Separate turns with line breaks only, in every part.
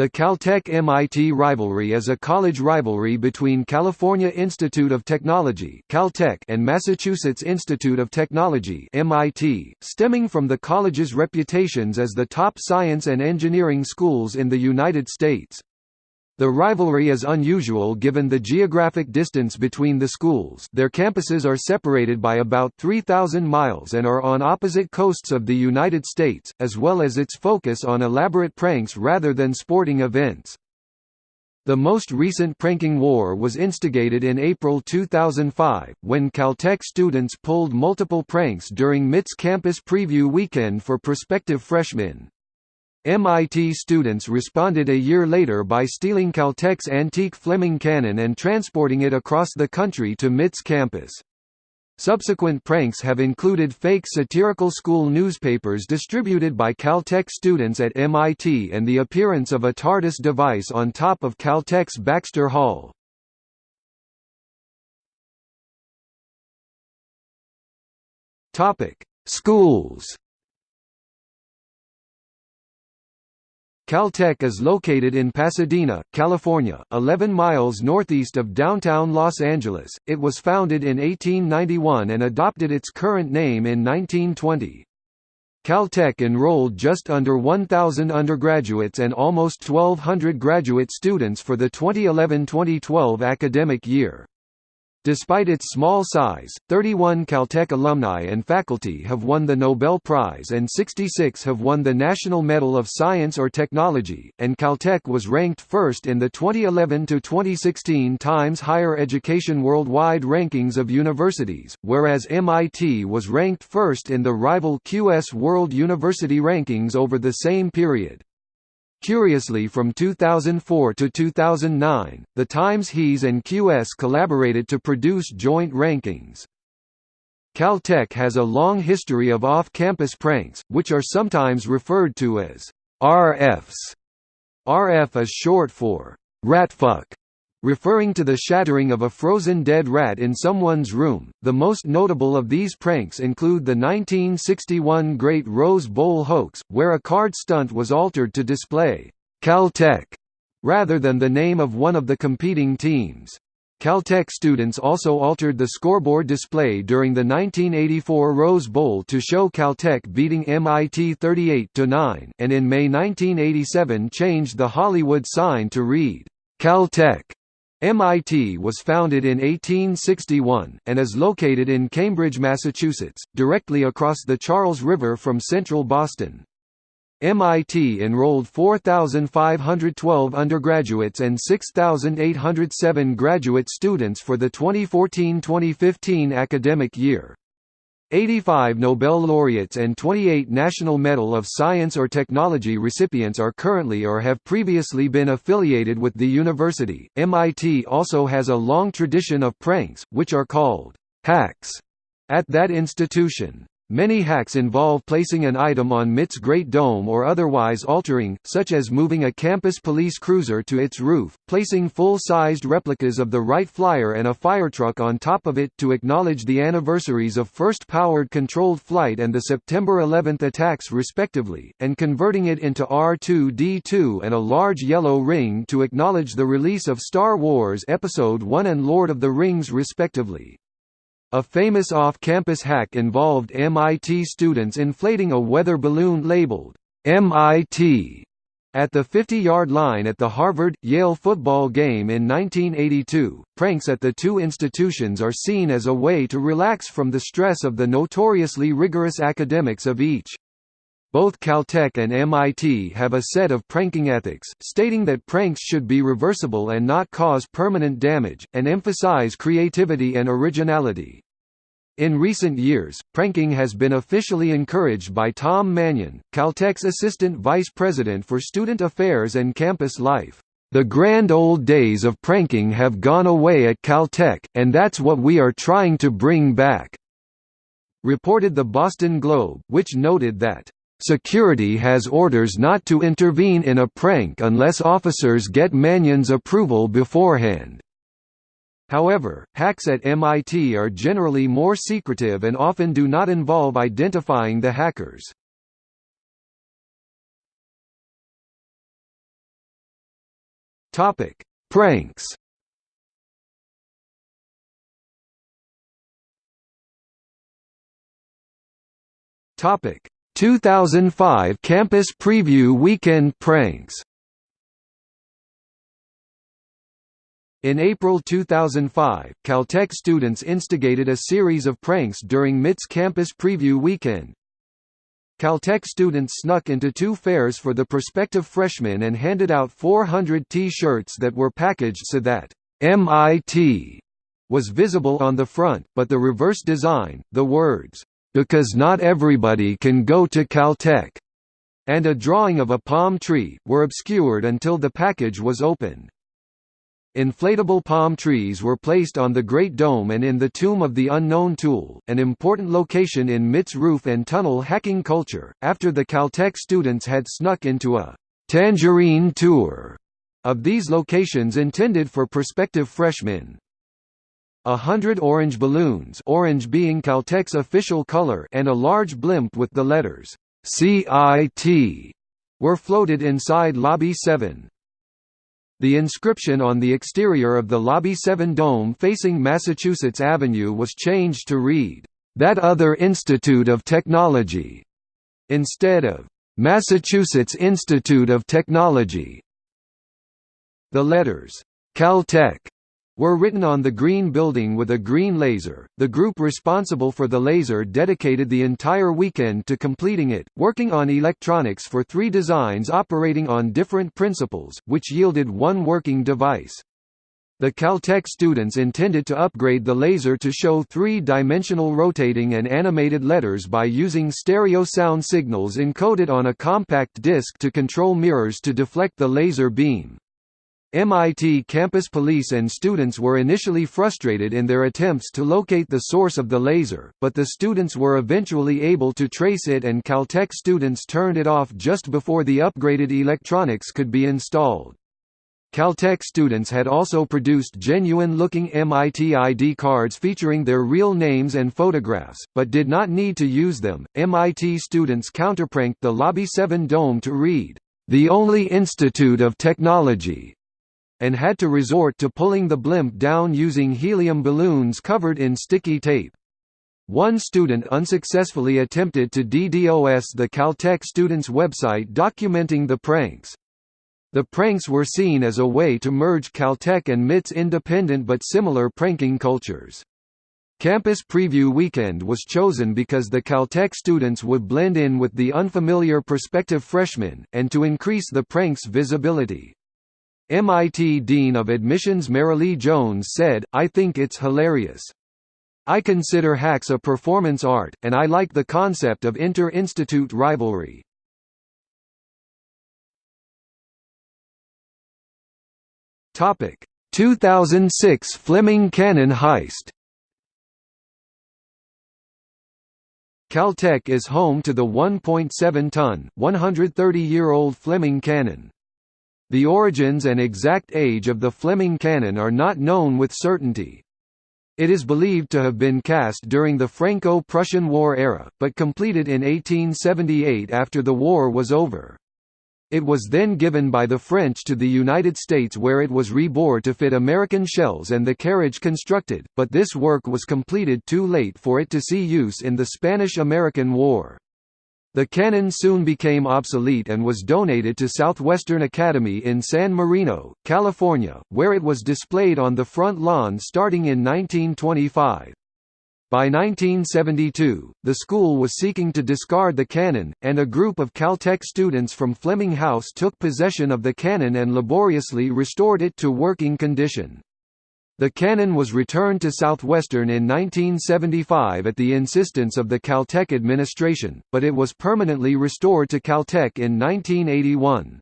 The Caltech-MIT rivalry is a college rivalry between California Institute of Technology Caltech and Massachusetts Institute of Technology MIT, stemming from the college's reputations as the top science and engineering schools in the United States. The rivalry is unusual given the geographic distance between the schools their campuses are separated by about 3,000 miles and are on opposite coasts of the United States, as well as its focus on elaborate pranks rather than sporting events. The most recent pranking war was instigated in April 2005, when Caltech students pulled multiple pranks during MIT's campus preview weekend for prospective freshmen. MIT students responded a year later by stealing Caltech's antique Fleming cannon and transporting it across the country to MIT's campus. Subsequent pranks have included fake satirical school newspapers distributed by Caltech students at MIT and the appearance of a TARDIS device on top of Caltech's Baxter Hall. Schools Caltech is located in Pasadena, California, 11 miles northeast of downtown Los Angeles. It was founded in 1891 and adopted its current name in 1920. Caltech enrolled just under 1,000 undergraduates and almost 1,200 graduate students for the 2011-2012 academic year. Despite its small size, 31 Caltech alumni and faculty have won the Nobel Prize and 66 have won the National Medal of Science or Technology, and Caltech was ranked first in the 2011–2016 Times Higher Education Worldwide Rankings of Universities, whereas MIT was ranked first in the rival QS World University Rankings over the same period. Curiously from 2004 to 2009, the Times HES and QS collaborated to produce joint rankings. Caltech has a long history of off-campus pranks, which are sometimes referred to as RFs. RF is short for ratfuck, Referring to the shattering of a frozen dead rat in someone's room, the most notable of these pranks include the 1961 Great Rose Bowl hoax, where a card stunt was altered to display Caltech rather than the name of one of the competing teams. Caltech students also altered the scoreboard display during the 1984 Rose Bowl to show Caltech beating MIT 38–9, and in May 1987 changed the Hollywood sign to read, Caltech. MIT was founded in 1861, and is located in Cambridge, Massachusetts, directly across the Charles River from central Boston. MIT enrolled 4,512 undergraduates and 6,807 graduate students for the 2014–2015 academic year. 85 Nobel laureates and 28 National Medal of Science or Technology recipients are currently or have previously been affiliated with the university. MIT also has a long tradition of pranks, which are called hacks, at that institution. Many hacks involve placing an item on MIT's Great Dome or otherwise altering, such as moving a campus police cruiser to its roof, placing full-sized replicas of the Wright Flyer and a firetruck on top of it to acknowledge the anniversaries of first powered controlled flight and the September 11 attacks respectively, and converting it into R2-D2 and a large yellow ring to acknowledge the release of Star Wars Episode I and Lord of the Rings respectively. A famous off-campus hack involved MIT students inflating a weather balloon labeled MIT at the 50-yard line at the Harvard-Yale football game in 1982. Pranks at the two institutions are seen as a way to relax from the stress of the notoriously rigorous academics of each. Both Caltech and MIT have a set of pranking ethics, stating that pranks should be reversible and not cause permanent damage, and emphasize creativity and originality. In recent years, pranking has been officially encouraged by Tom Mannion, Caltech's Assistant Vice President for Student Affairs and Campus Life. The grand old days of pranking have gone away at Caltech, and that's what we are trying to bring back," reported the Boston Globe, which noted that, "...security has orders not to intervene in a prank unless officers get Mannion's approval beforehand." However, hacks at MIT are generally more secretive and often do not involve identifying the hackers. Topic: Pranks. Topic: 2005 Campus Preview Weekend Pranks. In April 2005, Caltech students instigated a series of pranks during MIT's Campus Preview Weekend. Caltech students snuck into two fairs for the prospective freshmen and handed out 400 T-shirts that were packaged so that MIT was visible on the front, but the reverse design, the words, "'Because not everybody can go to Caltech' and a drawing of a palm tree, were obscured until the package was opened. Inflatable palm trees were placed on the Great Dome and in the Tomb of the Unknown Tool, an important location in MIT's roof and tunnel hacking culture, after the Caltech students had snuck into a «tangerine tour» of these locations intended for prospective freshmen. A hundred orange balloons orange being Caltech's official color and a large blimp with the letters CIT were floated inside Lobby 7. The inscription on the exterior of the Lobby 7 dome facing Massachusetts Avenue was changed to read, "...that other Institute of Technology", instead of, "...Massachusetts Institute of Technology". The letters, "...Caltech", were written on the green building with a green laser. The group responsible for the laser dedicated the entire weekend to completing it, working on electronics for three designs operating on different principles, which yielded one working device. The Caltech students intended to upgrade the laser to show three-dimensional rotating and animated letters by using stereo sound signals encoded on a compact disc to control mirrors to deflect the laser beam. MIT campus police and students were initially frustrated in their attempts to locate the source of the laser, but the students were eventually able to trace it and Caltech students turned it off just before the upgraded electronics could be installed. Caltech students had also produced genuine-looking MIT ID cards featuring their real names and photographs, but did not need to use them. MIT students counterpranked the Lobby 7 dome to read, "The only institute of technology and had to resort to pulling the blimp down using helium balloons covered in sticky tape. One student unsuccessfully attempted to DDoS the Caltech students' website documenting the pranks. The pranks were seen as a way to merge Caltech and MIT's independent but similar pranking cultures. Campus Preview Weekend was chosen because the Caltech students would blend in with the unfamiliar prospective freshmen, and to increase the prank's visibility. MIT Dean of Admissions Marilee Jones said, I think it's hilarious. I consider hacks a performance art, and I like the concept of inter-institute rivalry. Topic: 2006 Fleming Cannon heist. Caltech is home to the 1.7-ton, 130-year-old Fleming cannon. The origins and exact age of the Fleming cannon are not known with certainty. It is believed to have been cast during the Franco-Prussian War era, but completed in 1878 after the war was over. It was then given by the French to the United States where it was rebored to fit American shells and the carriage constructed, but this work was completed too late for it to see use in the Spanish–American War. The cannon soon became obsolete and was donated to Southwestern Academy in San Marino, California, where it was displayed on the front lawn starting in 1925. By 1972, the school was seeking to discard the cannon, and a group of Caltech students from Fleming House took possession of the cannon and laboriously restored it to working condition. The cannon was returned to Southwestern in 1975 at the insistence of the Caltech administration, but it was permanently restored to Caltech in 1981.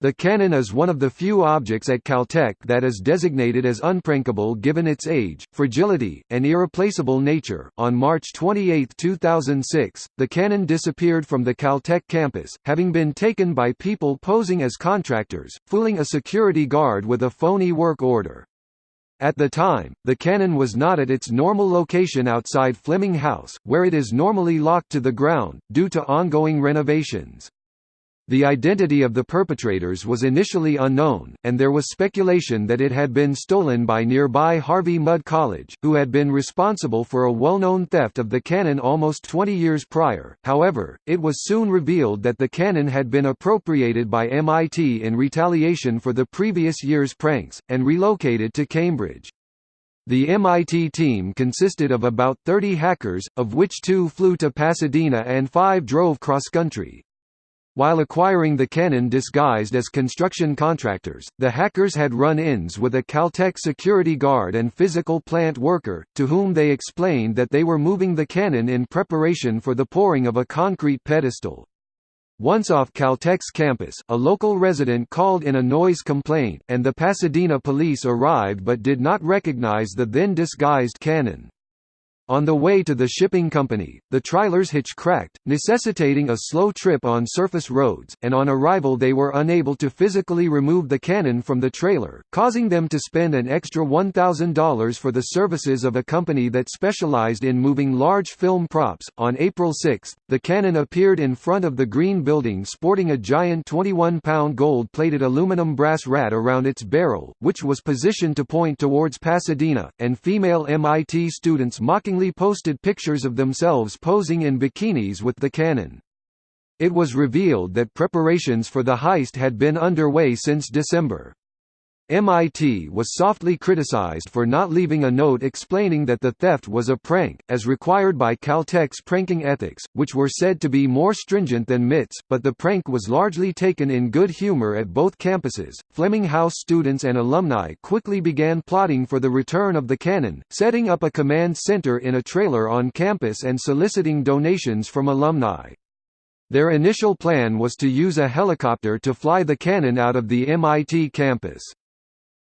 The cannon is one of the few objects at Caltech that is designated as unprankable given its age, fragility, and irreplaceable nature. On March 28, 2006, the cannon disappeared from the Caltech campus, having been taken by people posing as contractors, fooling a security guard with a phony work order. At the time, the cannon was not at its normal location outside Fleming House, where it is normally locked to the ground, due to ongoing renovations. The identity of the perpetrators was initially unknown, and there was speculation that it had been stolen by nearby Harvey Mudd College, who had been responsible for a well-known theft of the cannon almost 20 years prior. However, it was soon revealed that the cannon had been appropriated by MIT in retaliation for the previous year's pranks, and relocated to Cambridge. The MIT team consisted of about 30 hackers, of which two flew to Pasadena and five drove cross-country. While acquiring the cannon disguised as construction contractors, the hackers had run-ins with a Caltech security guard and physical plant worker, to whom they explained that they were moving the cannon in preparation for the pouring of a concrete pedestal. Once off Caltech's campus, a local resident called in a noise complaint, and the Pasadena police arrived but did not recognize the then disguised cannon. On the way to the shipping company, the trailer's hitch cracked, necessitating a slow trip on surface roads, and on arrival they were unable to physically remove the cannon from the trailer, causing them to spend an extra $1,000 for the services of a company that specialized in moving large film props. On April 6, the cannon appeared in front of the Green Building sporting a giant 21-pound gold-plated aluminum brass rat around its barrel, which was positioned to point towards Pasadena, and female MIT students mockingly posted pictures of themselves posing in bikinis with the cannon. It was revealed that preparations for the heist had been underway since December. MIT was softly criticized for not leaving a note explaining that the theft was a prank, as required by Caltech's pranking ethics, which were said to be more stringent than MIT's, but the prank was largely taken in good humor at both campuses. Fleming House students and alumni quickly began plotting for the return of the cannon, setting up a command center in a trailer on campus and soliciting donations from alumni. Their initial plan was to use a helicopter to fly the cannon out of the MIT campus.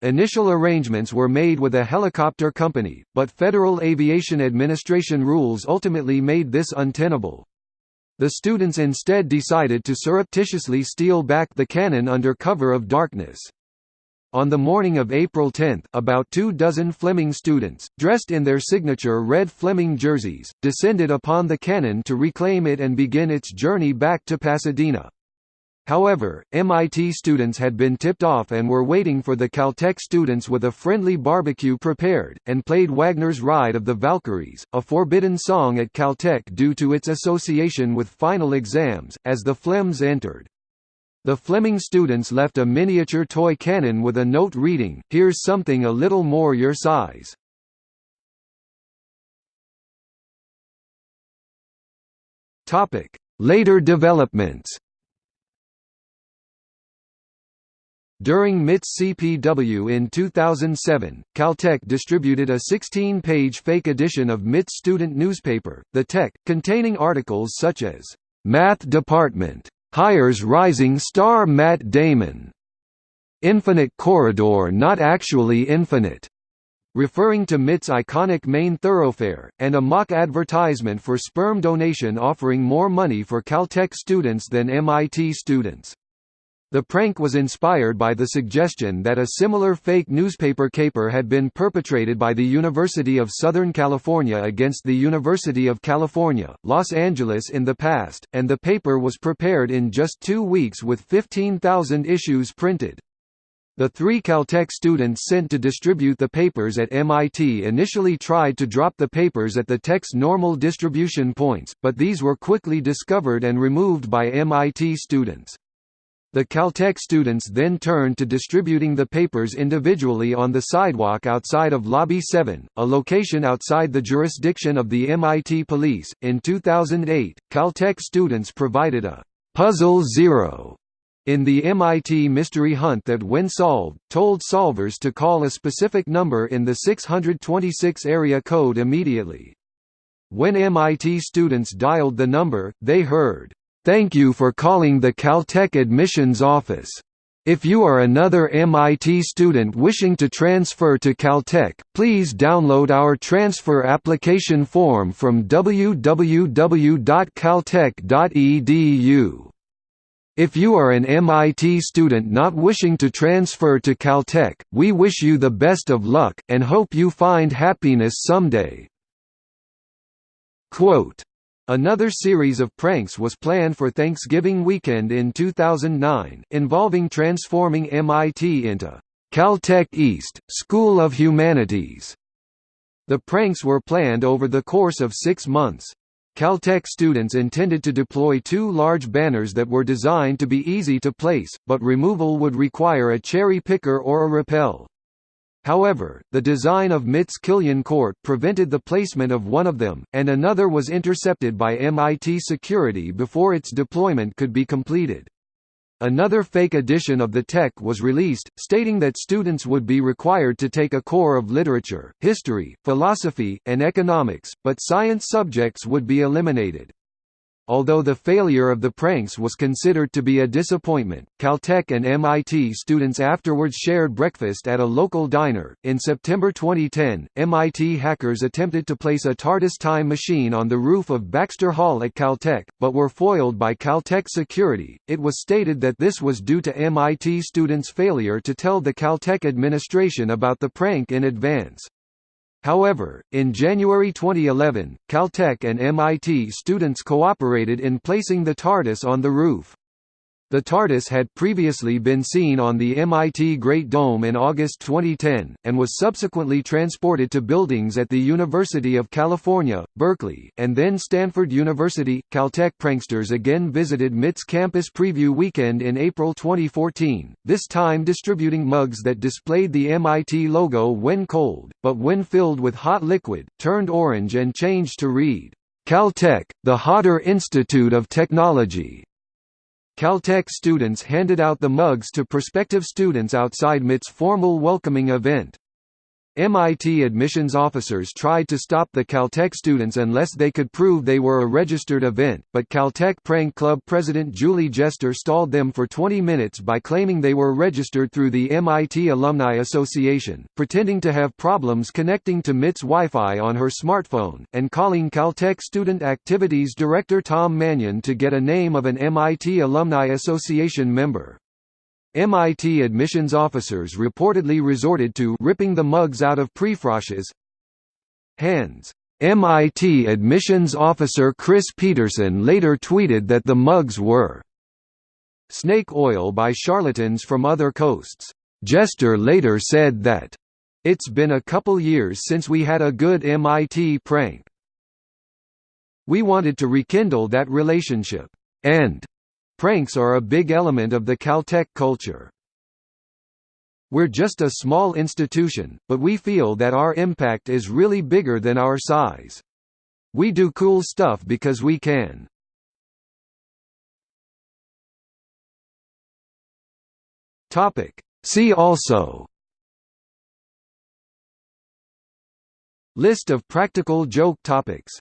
Initial arrangements were made with a helicopter company, but Federal Aviation Administration rules ultimately made this untenable. The students instead decided to surreptitiously steal back the cannon under cover of darkness. On the morning of April 10, about two dozen Fleming students, dressed in their signature red Fleming jerseys, descended upon the cannon to reclaim it and begin its journey back to Pasadena. However, MIT students had been tipped off and were waiting for the Caltech students with a friendly barbecue prepared, and played Wagner's Ride of the Valkyries, a forbidden song at Caltech due to its association with final exams, as the Flems entered. The Fleming students left a miniature toy cannon with a note reading, Here's something a little more your size. Later developments During MIT's CPW in 2007, Caltech distributed a 16-page fake edition of MIT's student newspaper, The Tech, containing articles such as, "'Math Department. Hires rising star Matt Damon'", "'Infinite Corridor Not Actually Infinite' referring to MIT's iconic main thoroughfare, and a mock advertisement for sperm donation offering more money for Caltech students than MIT students. The prank was inspired by the suggestion that a similar fake newspaper caper had been perpetrated by the University of Southern California against the University of California, Los Angeles in the past, and the paper was prepared in just two weeks with 15,000 issues printed. The three Caltech students sent to distribute the papers at MIT initially tried to drop the papers at the Tech's normal distribution points, but these were quickly discovered and removed by MIT students. The Caltech students then turned to distributing the papers individually on the sidewalk outside of Lobby 7, a location outside the jurisdiction of the MIT police. In 2008, Caltech students provided a Puzzle Zero in the MIT mystery hunt that when solved, told solvers to call a specific number in the 626 area code immediately. When MIT students dialed the number, they heard, Thank you for calling the Caltech admissions office. If you are another MIT student wishing to transfer to Caltech, please download our transfer application form from www.caltech.edu. If you are an MIT student not wishing to transfer to Caltech, we wish you the best of luck, and hope you find happiness someday. Quote, Another series of pranks was planned for Thanksgiving weekend in 2009, involving transforming MIT into Caltech East, School of Humanities. The pranks were planned over the course of six months. Caltech students intended to deploy two large banners that were designed to be easy to place, but removal would require a cherry picker or a rappel. However, the design of MIT's Killian Court prevented the placement of one of them, and another was intercepted by MIT security before its deployment could be completed. Another fake edition of the tech was released, stating that students would be required to take a core of literature, history, philosophy, and economics, but science subjects would be eliminated. Although the failure of the pranks was considered to be a disappointment, Caltech and MIT students afterwards shared breakfast at a local diner. In September 2010, MIT hackers attempted to place a TARDIS time machine on the roof of Baxter Hall at Caltech, but were foiled by Caltech security. It was stated that this was due to MIT students' failure to tell the Caltech administration about the prank in advance. However, in January 2011, Caltech and MIT students cooperated in placing the TARDIS on the roof. The TARDIS had previously been seen on the MIT Great Dome in August 2010, and was subsequently transported to buildings at the University of California, Berkeley, and then Stanford University. Caltech pranksters again visited MIT's campus preview weekend in April 2014, this time distributing mugs that displayed the MIT logo when cold, but when filled with hot liquid, turned orange and changed to read, Caltech, the Hotter Institute of Technology. Caltech students handed out the mugs to prospective students outside MIT's formal welcoming event. MIT admissions officers tried to stop the Caltech students unless they could prove they were a registered event, but Caltech Prank Club president Julie Jester stalled them for 20 minutes by claiming they were registered through the MIT Alumni Association, pretending to have problems connecting to MIT's Wi-Fi on her smartphone, and calling Caltech Student Activities Director Tom Mannion to get a name of an MIT Alumni Association member. MIT admissions officers reportedly resorted to ripping the mugs out of prefrosh's hands. MIT admissions officer Chris Peterson later tweeted that the mugs were snake oil by charlatans from other coasts. Jester later said that, It's been a couple years since we had a good MIT prank. We wanted to rekindle that relationship. And Pranks are a big element of the Caltech culture. We're just a small institution, but we feel that our impact is really bigger than our size. We do cool stuff because we can. Topic. See also List of practical joke topics